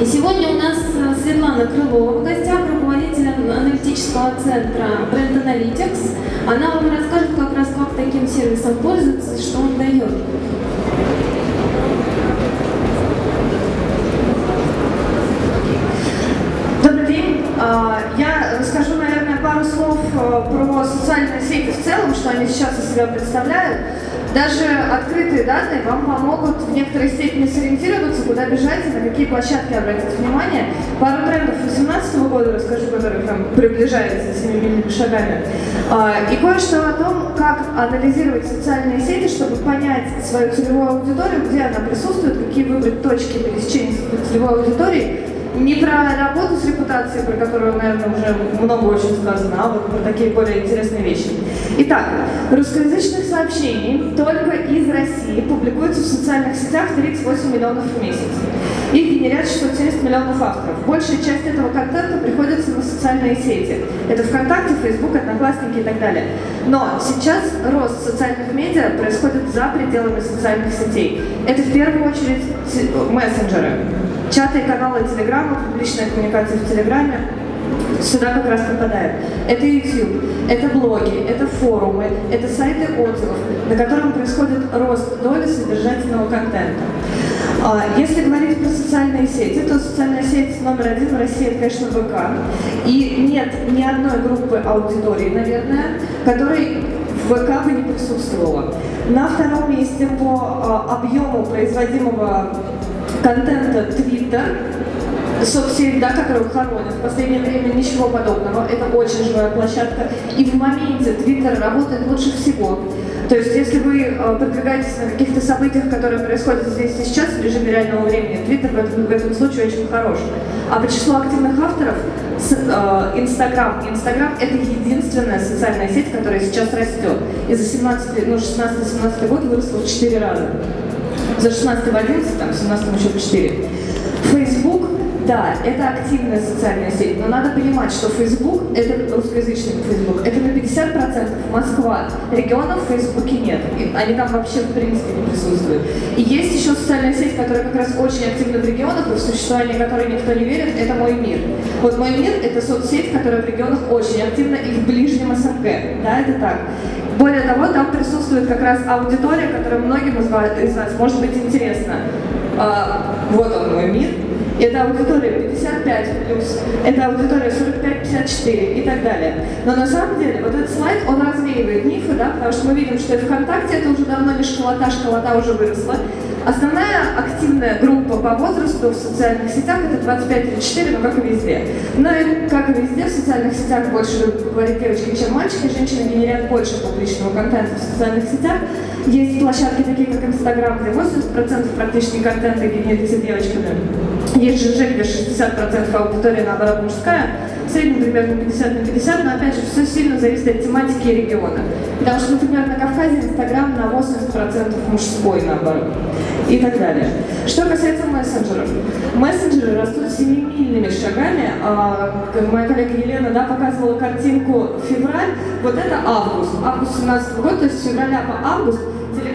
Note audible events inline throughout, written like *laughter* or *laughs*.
И сегодня у нас э, Светлана Крылова в гостях, руководитель аналитического центра Brand Analytics. Она вам расскажет как раз, как таким сервисом пользоваться что он дает. Добрый день. А, Я расскажу, наверное, пару слов э, про социальные сети в целом, что они сейчас из себя представляют. Даже открытые данные вам помогут в некоторой степени сориентироваться, куда бежать и на какие площадки обратить внимание. Пару трендов 2018 года расскажу, которые там приближаются семимильными шагами. А, И кое-что о том, как анализировать социальные сети, чтобы понять свою целевую аудиторию, где она присутствует, какие выбрать точки пересечения целевой аудиторией, не про работу с репутацией, про которую, наверное, уже много очень сказано, а вот про такие более интересные вещи. Итак, русскоязычных сообщений только из России публикуется в социальных сетях 38 миллионов в месяц. Их генерят 670 миллионов авторов. Большая часть этого контента приходится на социальные сети. Это ВКонтакте, Фейсбук, Одноклассники и так далее. Но сейчас рост социальных медиа происходит за пределами социальных сетей. Это в первую очередь мессенджеры. Чаты и каналы Телеграма, публичная коммуникация в Телеграме, сюда как раз попадает. Это YouTube, это блоги, это форумы, это сайты отзывов, на котором происходит рост доли содержательного контента. А, Если говорить про социальные сети, то социальная сеть номер один в России, это, конечно, ВК. И нет ни одной группы аудитории, наверное, которой в ВК бы не присутствовала. На втором месте по а, объему производимого контента Twitter, соцсеть, да, которую хоронят. В последнее время ничего подобного. Это очень живая площадка. И в моменте Twitter работает лучше всего. То есть, если вы э, продвигаетесь на каких-то событиях, которые происходят здесь сейчас в режиме реального времени, Twitter в этом, в этом случае очень хорош. А по числу активных авторов э, Инстаграм. Инстаграм это единственная социальная сеть, которая сейчас растет. И за 17, ну, 16-17 год выросла в 4 раза. За 16 в 11, там, в 17 еще в 4. Facebook, да, это активная социальная сеть, но надо понимать, что Facebook, это русскоязычный Facebook, это на 50% Москва. Регионов в Фейсбуке нет, они там вообще в принципе не присутствуют. И есть еще социальная сеть, которая как раз очень активна в регионах, и в существование которой никто не верит, это «Мой мир». Вот «Мой мир» — это соцсеть, которая в регионах очень активна и в ближнем СНГ, да, это так. Более того, там присутствует как раз аудитория, которая многим из вас, из вас может быть интересна. А, вот он мой мир. Это аудитория 55 плюс, это аудитория 45-54 и так далее. Но на самом деле вот этот слайд, он развеивает мифы, да, потому что мы видим, что и ВКонтакте это уже давно не школота, школота уже выросла. Основная активная группа по возрасту в социальных сетях это 25-34, но как и везде. Но и как и везде в социальных сетях больше говорить девочки, чем мальчики, женщины генерят больше публичного контента в социальных сетях. Есть площадки такие, как Инстаграм, где 80% практически контента генерится девочками. Есть ЖЖ, где 60% аудитории, наоборот, мужская. В среднем примерно 50 на 50, но опять же, все сильно зависит от тематики и региона. Потому что, например, на Кавказе Инстаграм на 80% мужской, наоборот. И так далее. Что касается мессенджеров. Мессенджеры растут семимильными шагами. А, моя коллега Елена да, показывала картинку февраль. Вот это август. Август 17 года, то есть с февраля по август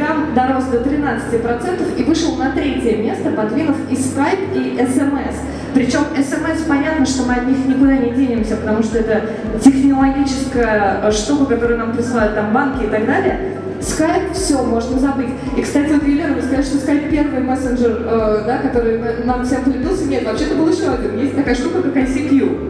Telegram дорос до 13% и вышел на третье место, подвинув и Skype, и SMS. Причем SMS понятно, что мы от них никуда не денемся, потому что это технологическая э, штука, которую нам присылают там банки и так далее. Skype, все, можно забыть. И, кстати, вот Елена, вы сказали, что Skype первый мессенджер, э, да, который на- нам всем полюбился. Нет, вообще-то был еще один. Есть такая штука, как ICQ.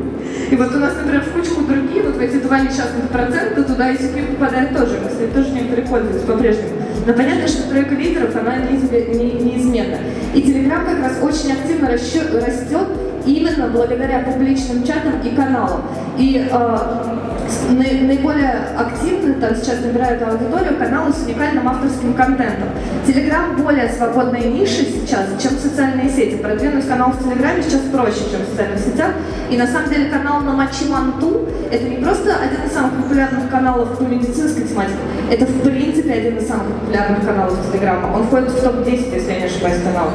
И вот у нас, например, в кучку другие, вот в эти два несчастных процента, туда ICQ попадает тоже. Мы, кстати, тоже некоторые пользуются по-прежнему. Но понятно, что тройка лидеров, она неизме- не- неизменна. И Telegram как раз очень активно растет именно благодаря публичным чатам и каналам. И э, наиболее активно там сейчас набирают аудиторию каналы с уникальным авторским контентом. Телеграм более свободная ниша сейчас, чем социальные сети. Продвинуть канал в Телеграме сейчас проще, чем в социальных сетях. И на самом деле канал на Мачиманту это не просто один из самых популярных каналов по медицинской тематике, это в принципе один из самых популярных каналов Телеграма. Он входит в топ-10, если я не ошибаюсь, каналов.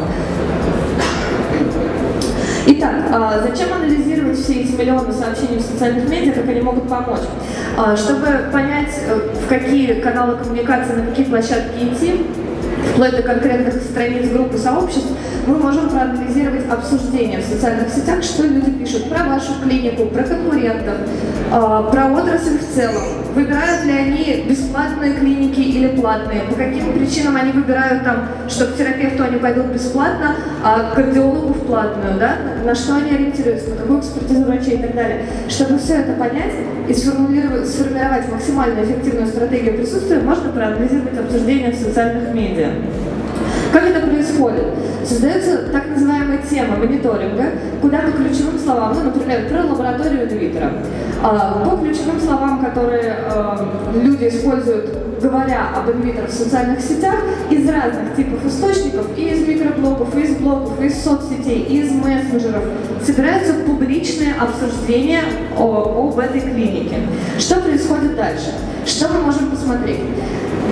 Итак, а, зачем анализировать все эти миллионы сообщений в социальных медиа, как они могут помочь? А, Чтобы понять, э, в какие каналы коммуникации, на какие площадки идти, вплоть до конкретных страниц группы сообществ, мы можем проанализировать обсуждения в социальных сетях, что люди пишут про вашу клинику, про конкурентов, а, про отрасль в целом. Выбирают ли они бесплатные клиники или платные, по каким причинам они выбирают там, что к терапевту они пойдут бесплатно, а к кардиологу в платную, да? на что они ориентируются, на какую экспертизу врачей и так далее. Чтобы все это понять и сформировать максимально эффективную стратегию присутствия, можно проанализировать обсуждения в социальных медиа. Как это происходит? Создается так называемая тема мониторинга, куда по ключевым словам, ну, например, про лабораторию инвитро, а, по ключевым словам, которые а, люди используют, говоря об инвитро в социальных сетях, из разных типов источников, и из микроблогов, и из блогов, и из соцсетей, и из мессенджеров, собираются публичные обсуждения о, об этой клинике. Что происходит дальше? Что мы можем посмотреть?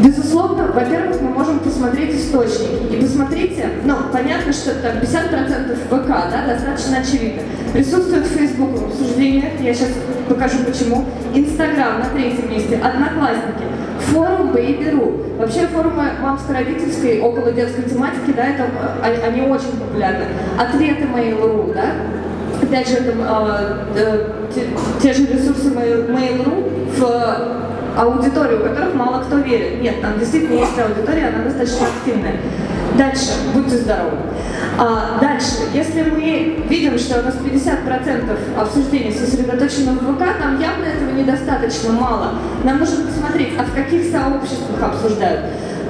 Безусловно, во-первых, мы можем посмотреть источники. И посмотрите, ну, понятно, что там 50% ВК, да, достаточно очевидно. Присутствует Facebook в обсуждениях, я сейчас покажу почему. Инстаграм на третьем месте, Одноклассники, форум Baby.ru. Вообще форумы мамско-родительской около детской тематики, да, это, э, они очень популярны. Ответы Mail.ru, да, опять же, это, э, те, те же ресурсы Mail.ru в аудиторию, у которых мало кто верит. Нет, там действительно есть аудитория, она достаточно активная. Дальше, будьте здоровы. А, дальше, если мы видим, что у нас 50% обсуждений сосредоточено в ВК, нам явно этого недостаточно мало. Нам нужно посмотреть, а в каких сообществах обсуждают.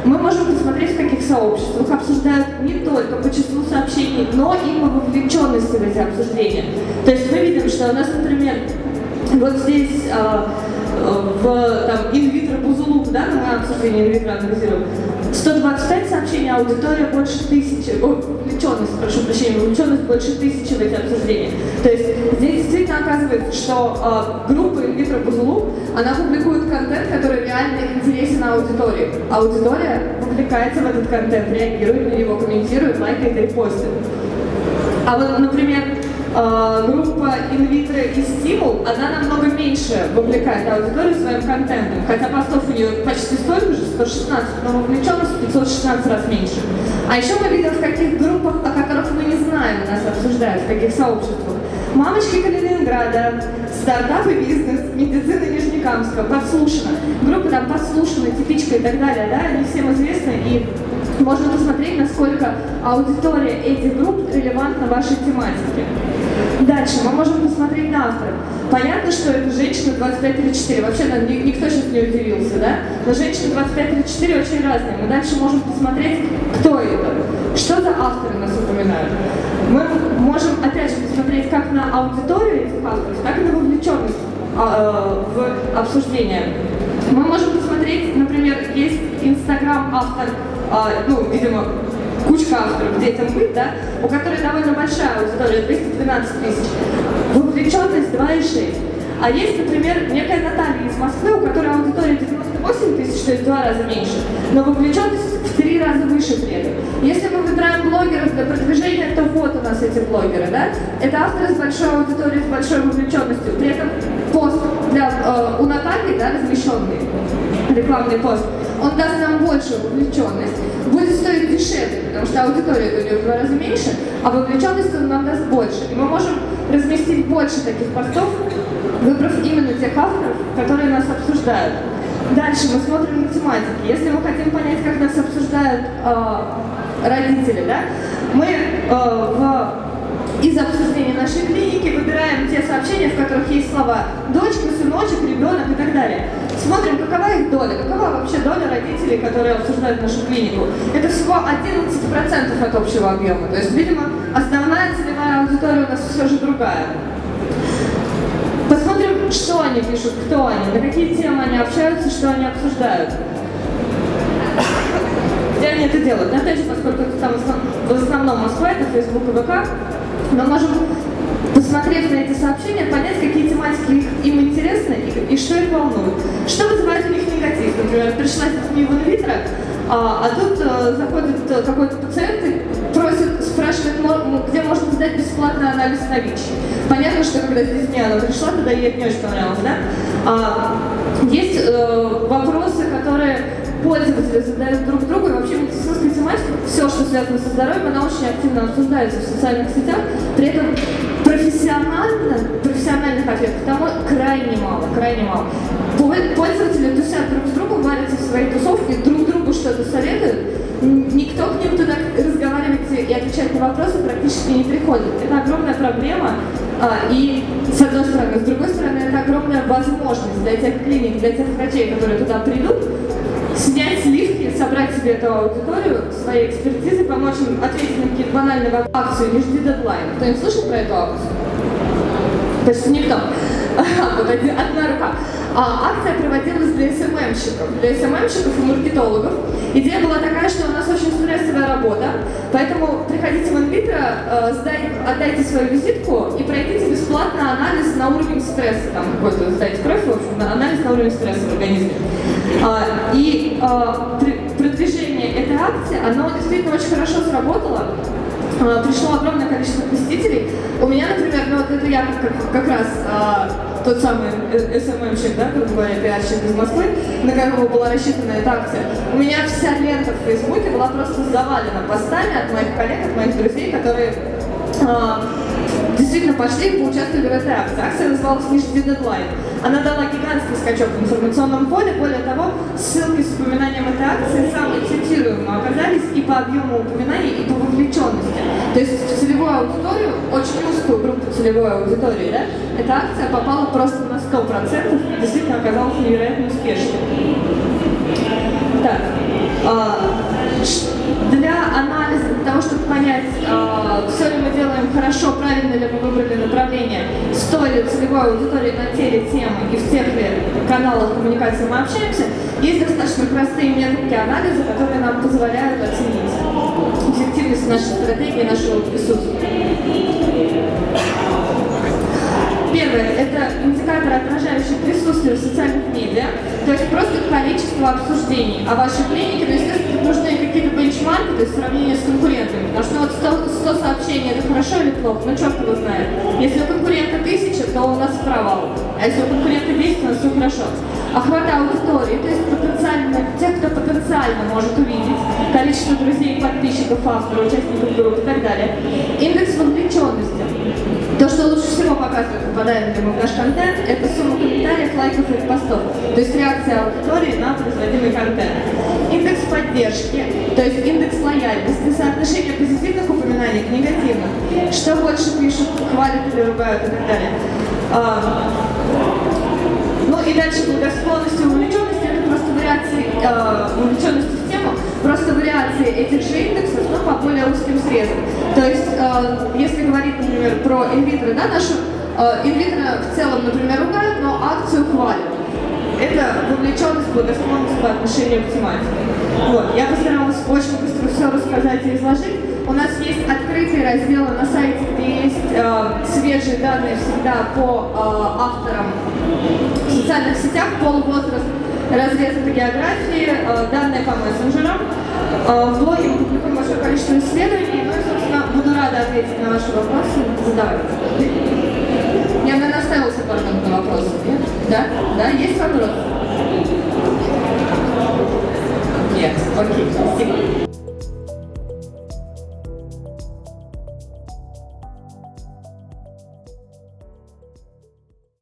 Мы можем посмотреть, в каких сообществах обсуждают не только по числу сообщений, но и по вовлеченности в эти обсуждения. То есть мы видим, что у нас, например, вот здесь а, в там, инвитро бузулук, да, на моем обсуждении инвитро анализируем, 125 сообщений, аудитория больше тысячи, о, вовлеченность, прошу прощения, вовлеченность больше тысячи в эти обсуждения. То есть здесь действительно оказывается, что э, группа инвитро бузулук, она публикует контент, который реально интересен аудитории. Аудитория вовлекается в этот контент, реагирует на него, комментирует, лайкает, репостит. А вот, например, э, группа инвитро и стимул, она намного меньше вовлекает аудиторию своим контентом, хотя постов у нее почти столько же, 116, но вовлеченность 516 раз меньше. А еще мы видим, в каких группах, о которых мы не знаем, нас обсуждают, в каких сообществах. Мамочки Калининграда, стартап и бизнес, медицина Нижнекамска, подслушано. Группы там подслушаны, типичка и так далее, да, они всем известны и можно посмотреть, насколько аудитория этих групп релевантна вашей тематике. Дальше мы можем посмотреть на авторов. Понятно, что это женщина 25-34. Вообще да, никто сейчас не удивился, да? Но женщины 25-34 очень разные. Мы дальше можем посмотреть, кто это, что за авторы нас упоминают. Мы можем, опять же, посмотреть как на аудиторию этих авторов, так и на вовлеченность а, э, в обсуждение. Мы можем посмотреть, например, есть Инстаграм автор, а, ну, видимо, кучка авторов «Детям быть», да, у которой довольно большая аудитория, 212 тысяч, вовлеченность 2,6. А есть, например, некая Наталья из Москвы, у которой аудитория 98 тысяч, то есть в два раза меньше, но вовлеченность в три раза выше при этом. Если мы выбираем блогеров для продвижения, то вот у нас эти блогеры, да? Это авторы с большой аудиторией, с большой вовлеченностью. При этом пост для, э, у Натальи, да, размещенный, рекламный пост, он даст нам большую вовлеченность, будет стоить дешевле, потому что аудитория у него в два раза меньше, а вовлеченность он нам даст больше. И мы можем разместить больше таких постов, выбрав именно тех авторов, которые нас обсуждают. Дальше мы смотрим на тематики. Если мы хотим понять, как нас обсуждают э, родители, да, мы э, в из обсуждения нашей клиники выбираем сообщения, в которых есть слова «дочка», «сыночек», «ребенок» и так далее. Смотрим, какова их доля, какова вообще доля родителей, которые обсуждают нашу клинику. Это всего 11% от общего объема. То есть, видимо, основная целевая аудитория у нас все же другая. Посмотрим, что они пишут, кто они, на какие темы они общаются, что они обсуждают. Где они это делают? На опять поскольку там в основном Москва, это Facebook и ВК, мы можем, посмотрев на эти сообщения, понять, какие тематики им интересны и, и что их волнует. Что вызывает у них негатив? Например, пришла с в инвитро, а, а тут а, заходит э, какой-то пациент и просит, спрашивает, где можно сдать бесплатный анализ на ВИЧ. Понятно, что когда с детьми она пришла, тогда ей не очень понравилось, да? А, есть э, вопросы, которые пользователи задают друг другу, и вообще медицинская связано со здоровьем, она очень активно обсуждается в социальных сетях. При этом профессионально, профессиональных ответов там крайне мало, крайне мало. Пол- Пользователи тусят друг с другом, варятся в своей тусовке, друг другу что-то советуют. Никто к ним туда разговаривать и отвечать на вопросы практически не приходит. Это огромная проблема. А, и с одной стороны, с другой стороны, это огромная возможность для тех клиник, для тех врачей, которые туда придут, снять сливки, собрать себе эту аудиторию, своей экспертизы, помочь им ответить на какие-то банальные вопросы. Акцию «Не жди дедлайн». Кто-нибудь слышал про эту акцию? Почти никто. *laughs* Вот одна рука. А, акция проводилась для СММщиков, для СММщиков и маркетологов. Идея была такая, что у нас очень стрессовая работа, поэтому приходите в инвитро, э, сдай- отдайте свою визитку и пройдите бесплатно анализ на уровень стресса. Там какой-то сдайте кровь, в общем, на анализ на уровень стресса в организме. А, и а, при- продвижение этой акции, оно действительно очень хорошо сработало. А, пришло огромное количество посетителей. У меня, например, ну вот это я как, как раз а, тот самый э, СММщик, да, грубо говоря, пиарщик из Москвы, на которого была рассчитана эта акция. У меня вся лента в Фейсбуке была просто завалена постами от моих коллег, от моих друзей, которые а, действительно пошли и поучаствовали в этой акции. Акция называлась «Не жди дедлайн». Она дала гигантский скачок в информационном поле. Более того, ссылки с упоминанием этой акции самые цитируемые оказались и по объему упоминаний, и по вовлеченности. То есть в целевую аудиторию, очень узкую группу целевой аудитории, да, эта акция попала просто на 100%, действительно оказалась невероятно успешной. Так, а, ш- для анализа, для того, чтобы понять, все ли мы делаем хорошо, правильно ли мы выбрали направление, с той ли целевой аудиторией на те ли темы и в тех ли каналах коммуникации мы общаемся, есть достаточно простые методики анализа, которые нам позволяют оценить эффективность нашей стратегии, нашего присутствия. Первое – это индикатор, отражающий присутствие в социальных медиа, то есть просто количество обсуждений о вашей клинике, но, естественно, нужны какие-то бенчмарки, то есть сравнение с конкурентами, потому что ну, вот 100, 100 сообщений – это хорошо или плохо, ну черт его знает. Если у конкурента тысяча, то у нас провал, а если у конкурента 10, у нас все хорошо. Охват аудитории, то есть потенциально, тех, кто потенциально может увидеть, количество друзей, подписчиков, авторов, участников групп и так далее. Индекс вовлеченности. То, что лучше всего показывает, мы в наш контент, это сумма комментариев, лайков и постов. То есть реакция аудитории на производимый контент. Индекс поддержки, то есть индекс лояльности, соотношение позитивных упоминаний к негативным. Что больше пишут, хвалят или ругают и так далее. А, ну и дальше благосклонность и увлеченность, это просто вариации э, увлеченности просто вариации этих же индексов, но по более узким срезам. То есть, э, если говорить, например, про инвитро, да, нашу э, инвитро в целом, например, ругают, но акцию хвалят. Это вовлеченность, благосклонность по отношению к тематике. Вот. Я постаралась очень быстро все рассказать и изложить. У нас есть открытые разделы на сайте, где есть э, свежие данные всегда по э, авторам в социальных сетях, пол, разрез по географии, э, данные по мессенджерам. Э, в блоге мы публикуем большое количество исследований, ну и, собственно, буду рада ответить на ваши вопросы. Задавайте. Я, наверное, пару минут на вопросы, нет? Да? Да? Есть вопрос? Нет. Окей, спасибо.